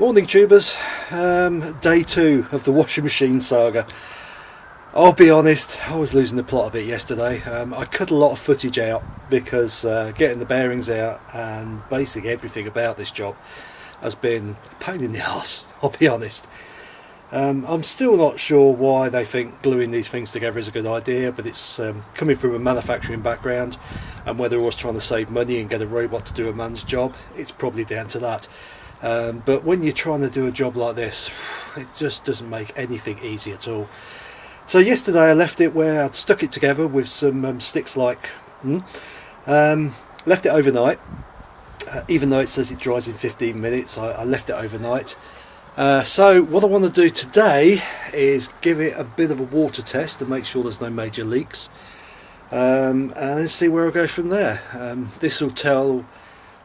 Morning tubers, um, day two of the washing machine saga. I'll be honest, I was losing the plot a bit yesterday. Um, I cut a lot of footage out because uh, getting the bearings out and basically everything about this job has been a pain in the ass, I'll be honest. Um, I'm still not sure why they think gluing these things together is a good idea, but it's um, coming from a manufacturing background and whether I was trying to save money and get a robot to do a man's job, it's probably down to that. Um, but when you're trying to do a job like this, it just doesn't make anything easy at all. So yesterday I left it where I'd stuck it together with some um, sticks like, hmm, um, left it overnight. Uh, even though it says it dries in 15 minutes, I, I left it overnight. Uh, so what I want to do today is give it a bit of a water test to make sure there's no major leaks um, and see where I go from there. Um, this will tell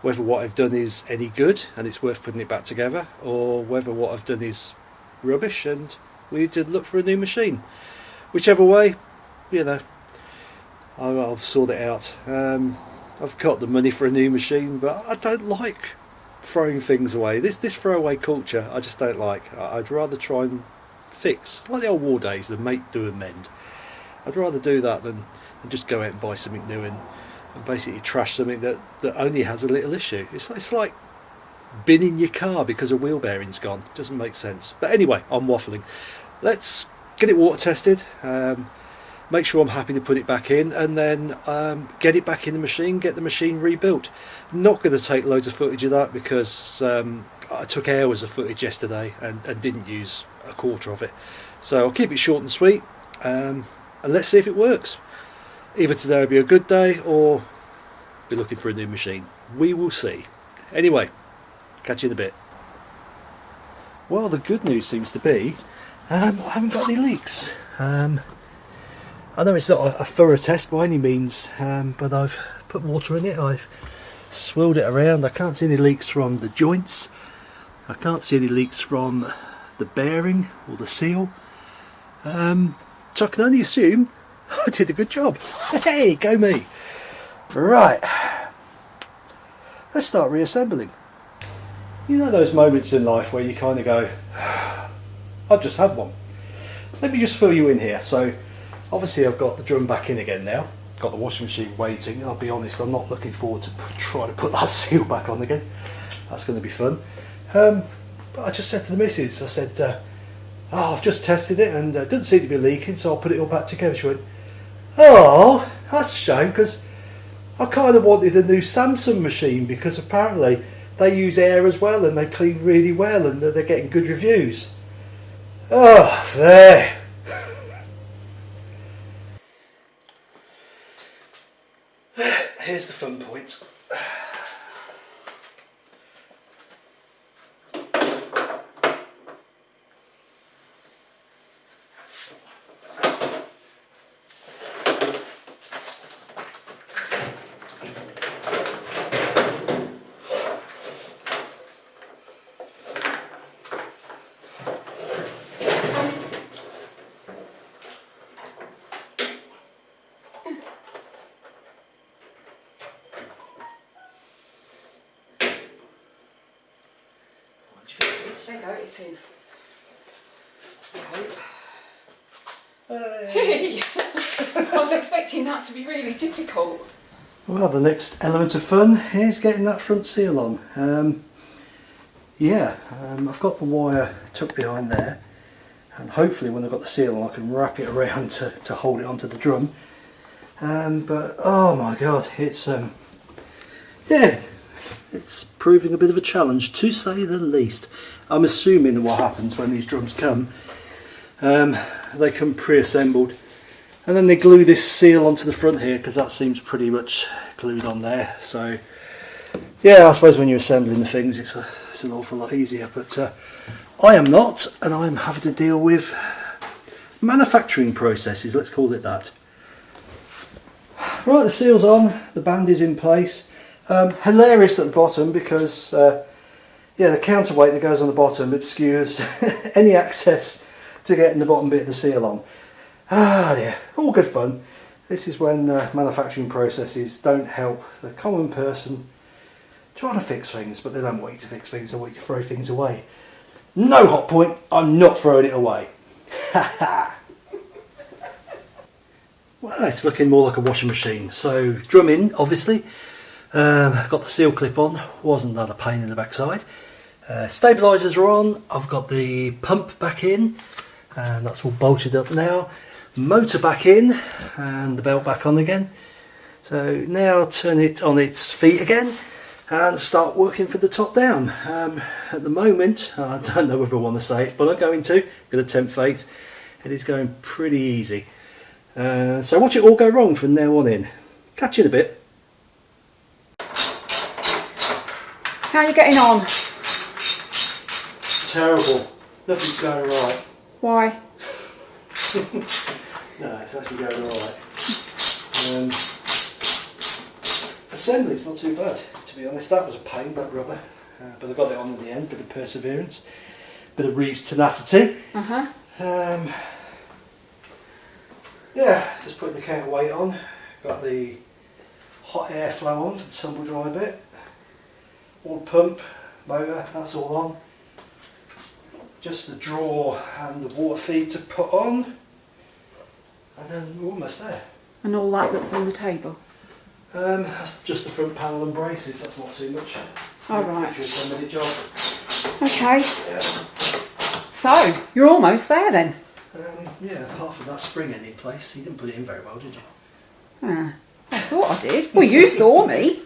whether what I've done is any good and it's worth putting it back together or whether what I've done is rubbish and we need to look for a new machine. Whichever way you know I'll, I'll sort it out. Um, I've got the money for a new machine but I don't like throwing things away. This this throwaway culture I just don't like. I'd rather try and fix like the old war days the make do and mend. I'd rather do that than, than just go out and buy something new and and basically trash something that, that only has a little issue. It's, it's like binning your car because a wheel bearing's gone. Doesn't make sense. But anyway, I'm waffling. Let's get it water tested. Um, make sure I'm happy to put it back in and then um, get it back in the machine, get the machine rebuilt. Not going to take loads of footage of that because um, I took hours of footage yesterday and, and, didn't use a quarter of it. So I'll keep it short and sweet um, and let's see if it works either today will be a good day or be looking for a new machine. We will see. Anyway, catch you in a bit. Well, the good news seems to be um, I haven't got any leaks. Um, I know it's not a, a, thorough test by any means, um, but I've put water in it. I've swirled it around. I can't see any leaks from the joints. I can't see any leaks from the bearing or the seal. Um, so I can only assume I did a good job. Hey, go me. Right. Let's start reassembling. You know those moments in life where you kind of go, I've just had one. Let me just fill you in here. So obviously I've got the drum back in again now. Got the washing machine waiting. I'll be honest, I'm not looking forward to trying to put that seal back on again. That's going to be fun. Um, but I just said to the missus, I said, uh, oh, I've just tested it and uh, it doesn't seem to be leaking, so I'll put it all back together. She went, Oh, that's a shame because I kind of wanted a new Samsung machine because apparently they use air as well and they clean really well and they're getting good reviews. Oh, there. Here's the fun point. Go, it's in. I hope. Hey. I was expecting that to be really difficult. Well, the next element of fun is getting that front seal on. Um, yeah, um, I've got the wire tucked behind there and hopefully when I've got the seal on I can wrap it around to, to hold it onto the drum. Um, but oh my god, it's um, yeah, it's proving a bit of a challenge to say the least. I'm assuming that what happens when these drums come, um, they come pre-assembled and then they glue this seal onto the front here because that seems pretty much glued on there. So yeah, I suppose when you're assembling the things it's, a, it's an awful lot easier but uh, I am not and I'm having to deal with manufacturing processes, let's call it that. Right, the seal's on, the band is in place. Um, hilarious at the bottom because uh, yeah, the counterweight that goes on the bottom obscures any access to getting the bottom bit of the seal on. Ah, yeah, all good fun. This is when uh, manufacturing processes don't help the common person trying to fix things, but they don't want you to fix things, they want you to throw things away. No Hotpoint, I'm not throwing it away. Ha ha! Well, it's looking more like a washing machine. So, drum in, obviously. Um, got the seal clip on, wasn't that a pain in the backside. Uh, stabilisers are on, I've got the pump back in, and that's all bolted up now. Motor back in, and the belt back on again. So now turn it on its feet again and start working for the top down. Um, at the moment, I don't know whether I want to say it, but I'm going to, I'm going to tempt fate. It is going pretty easy. Uh, so watch it all go wrong from now on in. Catch you in a bit. How are you getting on? Terrible. Nothing's going right. Why? No, it's actually going alright. Um, assembly's not too bad, to be honest. That was a pain, that rubber. Uh, but I got it on in the end, bit of perseverance, bit of Reeves tenacity. Uh huh. Um, yeah, just putting the counterweight on. Got the hot air flow on for the tumble dry bit. All pump, motor, that's all on. Just the drawer and the water feed to put on. And then we're almost there. And all that that's on the table. Um, that's just the front panel and braces, that's not too much. All right. Literally a 10 minute job. Okay. Yeah. So, you're almost there then. Um, yeah, apart from that spring in place, you didn't put it in very well, did you? Ah, I thought I did. Well, you saw me.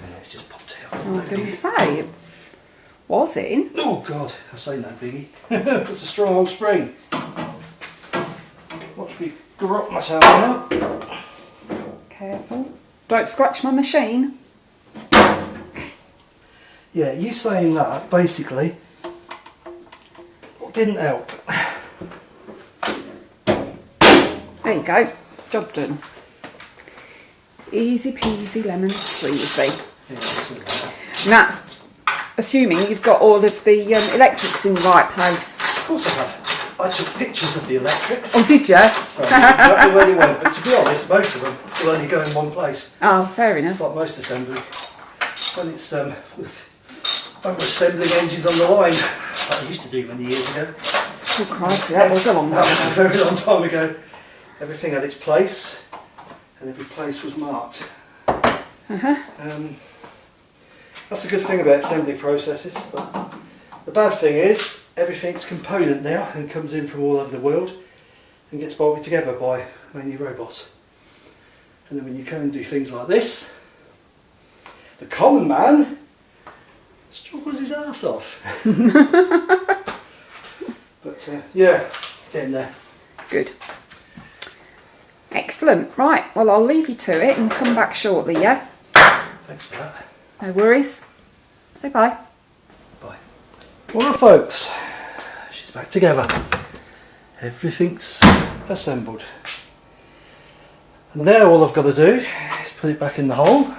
Yeah, it's just popped out. I was going to say, was in. Oh god, I say no biggie. it's a strong old spring. Watch me grot myself now. Careful. Don't scratch my machine. Yeah, you saying that basically didn't help. There you go. Job done. Easy peasy lemon squeezy. Yeah, it's all right. And that's assuming you've got all of the um, electrics in the right place. Of course I have. I took pictures of the electrics. Oh, did you? So I know exactly where they went, but to be honest, most of them will only go in one place. Oh, fair It's like most assembly. When it's um, we're assembling engines on the line, like I used to do many years ago. Oh, crikey, that was a long That was a very long time ago. Everything had its place, and every place was marked. Uh-huh. Um, that's a good thing about assembly processes. But the bad thing is, everything's component now and comes in from all over the world and gets bolted together by mainly robots. And then when you come and do things like this, the common man struggles his ass off. but uh, yeah, getting there. Good. Excellent. Right, well, I'll leave you to it and come back shortly, yeah? Thanks for that. No worries. Say bye. Bye. Well, folks, she's back together. Everything's assembled. And now all I've got to do is put it back in the hole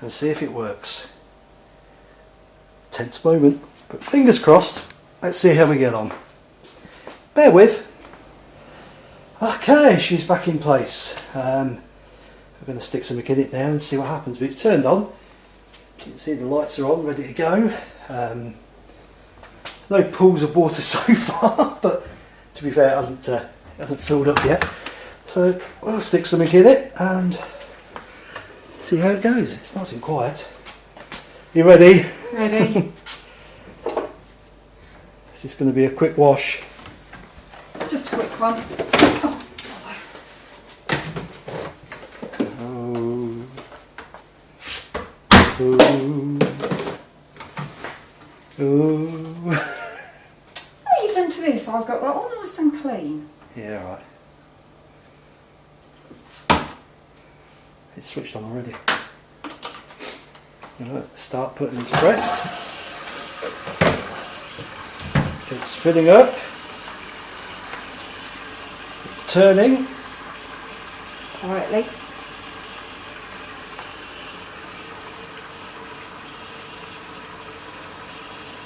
and see if it works. Tense moment, but fingers crossed. Let's see how we get on. Bear with. Okay, she's back in place. Um, we're going to stick some in it now and see what happens. But it's turned on. You can see the lights are on, ready to go. Um, there's no pools of water so far, but to be fair, it hasn't, uh, it hasn't filled up yet. So we'll stick something in it and see how it goes. It's nice and quiet. You ready? Ready? This is going to be a quick wash. Just a quick one. Oh. Oh. What have you done to this? I've got that all nice and clean. Yeah, right. It's switched on already. Right, start putting this pressed. It's filling up. It's turning. Quietly.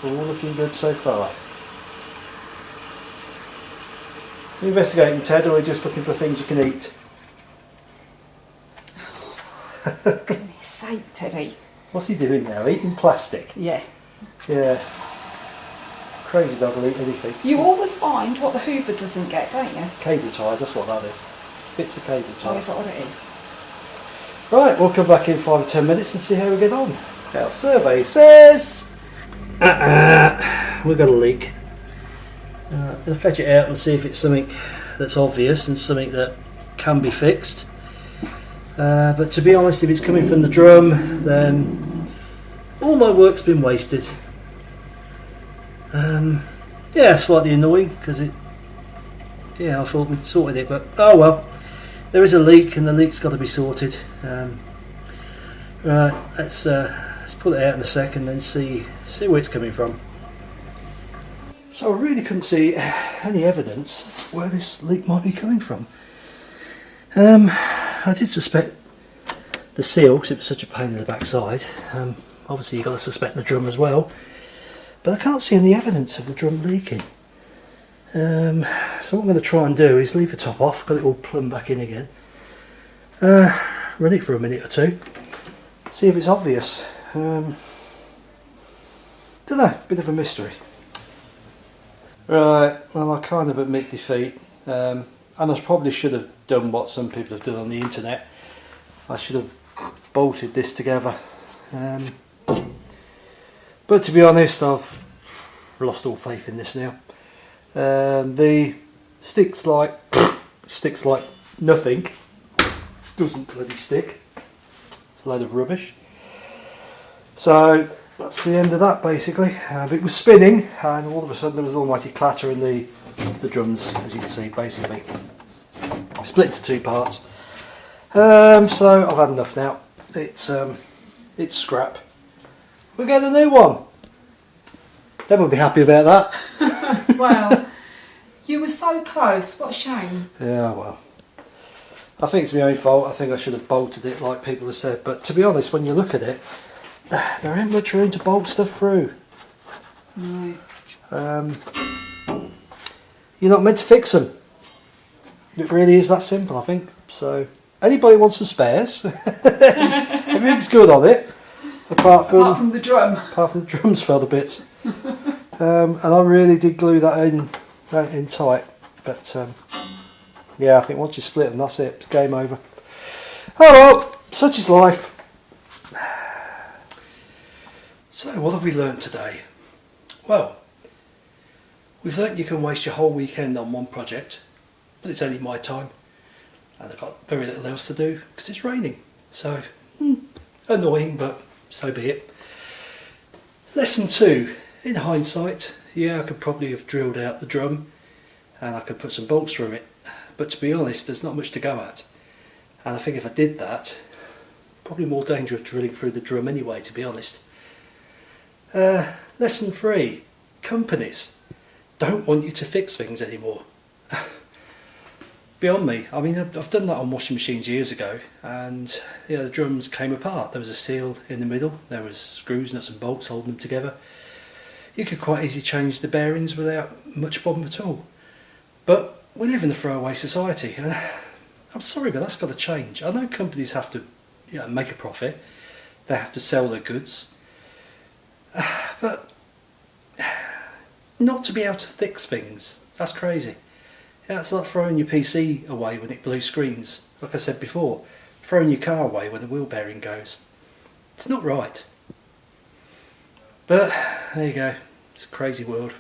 All looking good so far. Are you investigating, Ted, or are you just looking for things you can eat? Goodness. sake, Teddy. What's he doing now? Eating plastic? Yeah. Yeah. Crazy dog will eat anything. You always find what the Hoover doesn't get, don't you? Cable ties, that's what that is. Bits of cable Oh, tie. is that what it is? Right, we'll come back in five or ten minutes and see how we get on. Our survey says uh-uh, we've got a leak. Uh, we'll fetch it out and see if it's something that's obvious and something that can be fixed. Uh, but to be honest, if it's coming from the drum, then all my work's been wasted. Um, yeah, slightly annoying because it. Yeah, I thought we'd sorted it, but oh well. There is a leak, and the leak's got to be sorted. Um, right, let's uh, let's pull it out in a second and see see where it's coming from. So I really couldn't see any evidence where this leak might be coming from. Um, I did suspect the seal because it was such a pain in the backside. Um, obviously, you've got to suspect the drum as well, but I can't see any evidence of the drum leaking. Um, so what I'm going to try and do is leave the top off, got it all plumbed back in again. Uh, run it for a minute or two, see if it's obvious. Um, don't know, bit of a mystery. Right, well I kind of admit defeat, um, and I probably should have done what some people have done on the internet. I should have bolted this together. Um, but to be honest, I've lost all faith in this now. Um, the sticks like sticks like nothing. Doesn't bloody stick. It's a load of rubbish. So that's the end of that basically. Um, it was spinning and all of a sudden there was an almighty clatter in the the drums as you can see basically. Split into two parts. Um, so I've had enough now. It's um, it's scrap. We'll get a new one. They will be happy about that. Well, you were so close. What a shame. Yeah, well. I think it's my own fault. I think I should have bolted it like people have said. But to be honest, when you look at it, there ain't much room to bolt stuff through. No. Um, you're not meant to fix them. It really is that simple, I think. So, anybody wants some spares? Everything's good on it, apart from Apart from the drum. apart from the drums fell a bit. Um, and I really did glue that in, that in tight. But um, yeah, I think once you split them, that's it. It's game over. Oh well, such is life. So, what have we learned today? Well, we've learned you can waste your whole weekend on one project, but it's only my time, and I've got very little else to do because it's raining. So, hmm, annoying, but so be it. Lesson two. In hindsight, yeah, I could probably have drilled out the drum and I could put some bolts through it. But to be honest, there's not much to go at. And I think if I did that, probably more dangerous drilling through the drum anyway, to be honest. Uh, lesson three. Companies don't want you to fix things anymore. Beyond me. I mean, I've done that on washing machines years ago, and yeah, the drums came apart. There was a seal in the middle. There was screws, nuts, and bolts holding them together. You could quite easily change the bearings without much problem at all. But we live in a throwaway society, and I'm sorry, but that's got to change. I know companies have to, you know, make a profit. They have to sell their goods, but not to be able to fix things. That's crazy. That's like throwing your PC away when it blue screens. Like I said before, throwing your car away when the wheel bearing goes. It's not right. But there you go. It's a crazy world.